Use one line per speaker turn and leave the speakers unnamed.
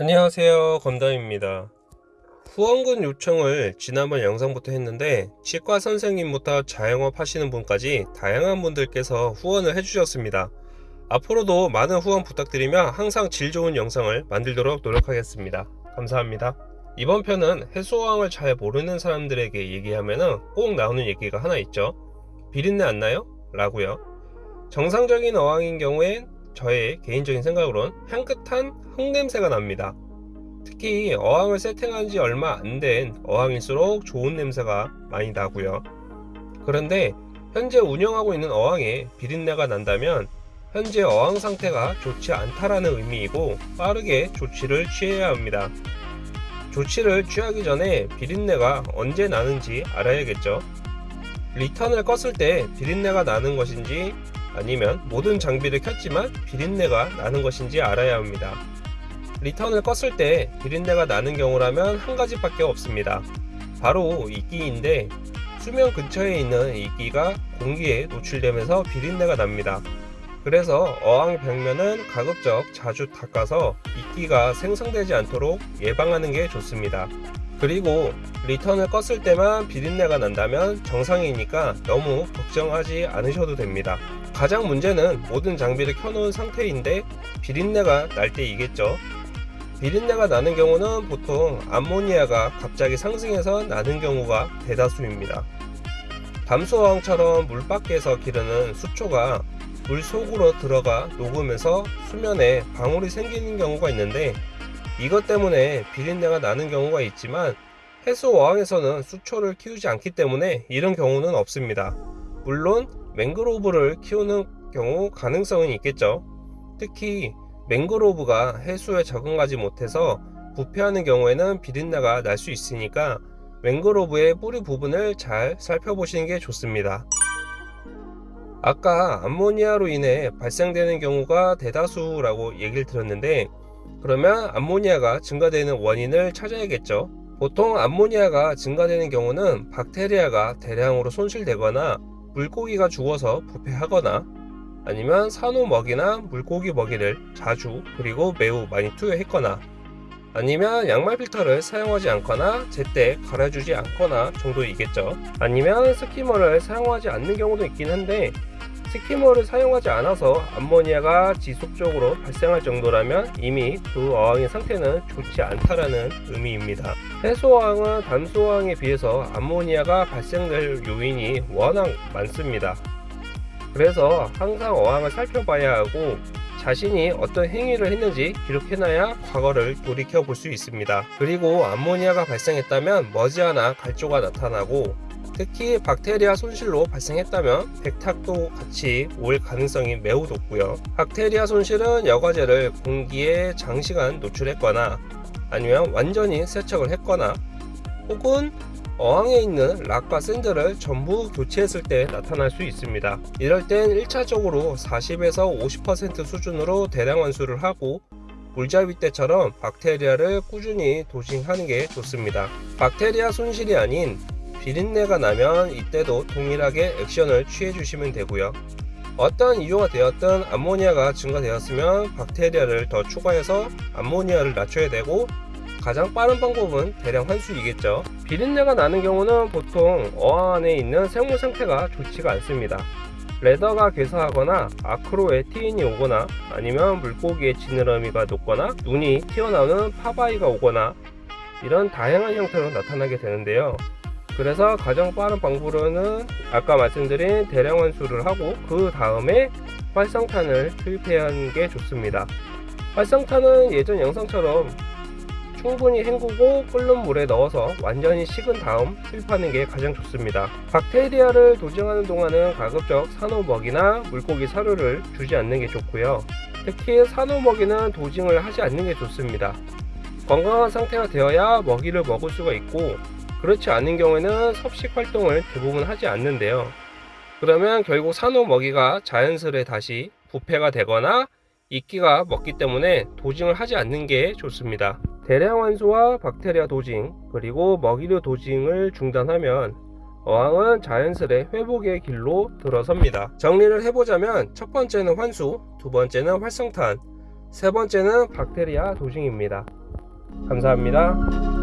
안녕하세요 검담입니다. 후원금 요청을 지난번 영상부터 했는데 치과 선생님부터 자영업 하시는 분까지 다양한 분들께서 후원을 해주셨습니다. 앞으로도 많은 후원 부탁드리며 항상 질 좋은 영상을 만들도록 노력하겠습니다. 감사합니다. 이번 편은 해수어항을 잘 모르는 사람들에게 얘기하면 꼭 나오는 얘기가 하나 있죠. 비린내 안 나요? 라고요. 정상적인 어항인 경우엔 저의 개인적인 생각으론 향긋한 흙냄새가 납니다. 특히 어항을 세팅한 지 얼마 안 된 어항일수록 좋은 냄새가 많이 나고요. 그런데 현재 운영하고 있는 어항에 비린내가 난다면 현재 어항 상태가 좋지 않다라는 의미이고 빠르게 조치를 취해야 합니다. 조치를 취하기 전에 비린내가 언제 나는지 알아야겠죠. 리턴을 껐을 때 비린내가 나는 것인지 아니면 모든 장비를 켰지만 비린내가 나는 것인지 알아야 합니다. 리턴을 껐을 때 비린내가 나는 경우라면 한 가지밖에 없습니다. 바로 이끼인데 수면 근처에 있는 이끼가 공기에 노출되면서 비린내가 납니다. 그래서 어항 벽면은 가급적 자주 닦아서 이끼가 생성되지 않도록 예방하는 게 좋습니다. 그리고 리턴을 껐을 때만 비린내가 난다면 정상이니까 너무 걱정하지 않으셔도 됩니다. 가장 문제는 모든 장비를 켜놓은 상태인데 비린내가 날 때이겠죠. 비린내가 나는 경우는 보통 암모니아가 갑자기 상승해서 나는 경우가 대다수입니다. 담수어항처럼 물 밖에서 기르는 수초가 물 속으로 들어가 녹으면서 수면에 방울이 생기는 경우가 있는데 이것 때문에 비린내가 나는 경우가 있지만 해수어항에서는 수초를 키우지 않기 때문에 이런 경우는 없습니다. 물론 맹그로브를 키우는 경우 가능성은 있겠죠. 특히 맹그로브가 해수에 적응하지 못해서 부패하는 경우에는 비린내가 날 수 있으니까 맹그로브의 뿌리 부분을 잘 살펴보시는 게 좋습니다. 아까 암모니아로 인해 발생되는 경우가 대다수라고 얘기를 들었는데 그러면 암모니아가 증가되는 원인을 찾아야겠죠. 보통 암모니아가 증가되는 경우는 박테리아가 대량으로 손실되거나 물고기가 죽어서 부패하거나 아니면 산호 먹이나 물고기 먹이를 자주 그리고 매우 많이 투여했거나 아니면 양말 필터를 사용하지 않거나 제때 갈아주지 않거나 정도이겠죠. 아니면 스키머를 사용하지 않는 경우도 있긴 한데 스키머를 사용하지 않아서 암모니아가 지속적으로 발생할 정도라면 이미 그 어항의 상태는 좋지 않다라는 의미입니다. 해수어항은 담수어항에 비해서 암모니아가 발생될 요인이 워낙 많습니다. 그래서 항상 어항을 살펴봐야 하고 자신이 어떤 행위를 했는지 기록해놔야 과거를 돌이켜 볼 수 있습니다. 그리고 암모니아가 발생했다면 머지않아 갈조가 나타나고 특히 박테리아 손실로 발생했다면 백탁도 같이 올 가능성이 매우 높고요. 박테리아 손실은 여과제를 공기에 장시간 노출했거나 아니면 완전히 세척을 했거나 혹은 어항에 있는 락과 샌드를 전부 교체했을 때 나타날 수 있습니다. 이럴 땐 1차적으로 40에서 50% 수준으로 대량 환수를 하고 물잡이 때처럼 박테리아를 꾸준히 도징하는 게 좋습니다. 박테리아 손실이 아닌 비린내가 나면 이때도 동일하게 액션을 취해 주시면 되고요. 어떤 이유가 되었든 암모니아가 증가되었으면 박테리아를 더 추가해서 암모니아를 낮춰야 되고 가장 빠른 방법은 대량 환수이겠죠. 비린내가 나는 경우는 보통 어항 안에 있는 생물 상태가 좋지가 않습니다. 레더가 괴사하거나 아크로에 티인이 오거나 아니면 물고기의 지느러미가 녹거나 눈이 튀어나오는 파바이가 오거나 이런 다양한 형태로 나타나게 되는데요. 그래서 가장 빠른 방법으로는 아까 말씀드린 대량 환수를 하고 그 다음에 활성탄을 투입해야 하는 게 좋습니다. 활성탄은 예전 영상처럼 충분히 헹구고 끓는 물에 넣어서 완전히 식은 다음 투입하는 게 가장 좋습니다. 박테리아를 도징하는 동안은 가급적 산호먹이나 물고기 사료를 주지 않는 게 좋고요. 특히 산호먹이는 도징을 하지 않는 게 좋습니다. 건강한 상태가 되어야 먹이를 먹을 수가 있고 그렇지 않은 경우에는 섭식 활동을 대부분 하지 않는데요. 그러면 결국 산호 먹이가 자연스레 다시 부패가 되거나 이끼가 먹기 때문에 도징을 하지 않는 게 좋습니다. 대량 환수와 박테리아 도징 그리고 먹이류 도징을 중단하면 어항은 자연스레 회복의 길로 들어섭니다. 정리를 해보자면 첫 번째는 환수, 두 번째는 활성탄, 세 번째는 박테리아 도싱입니다. 감사합니다.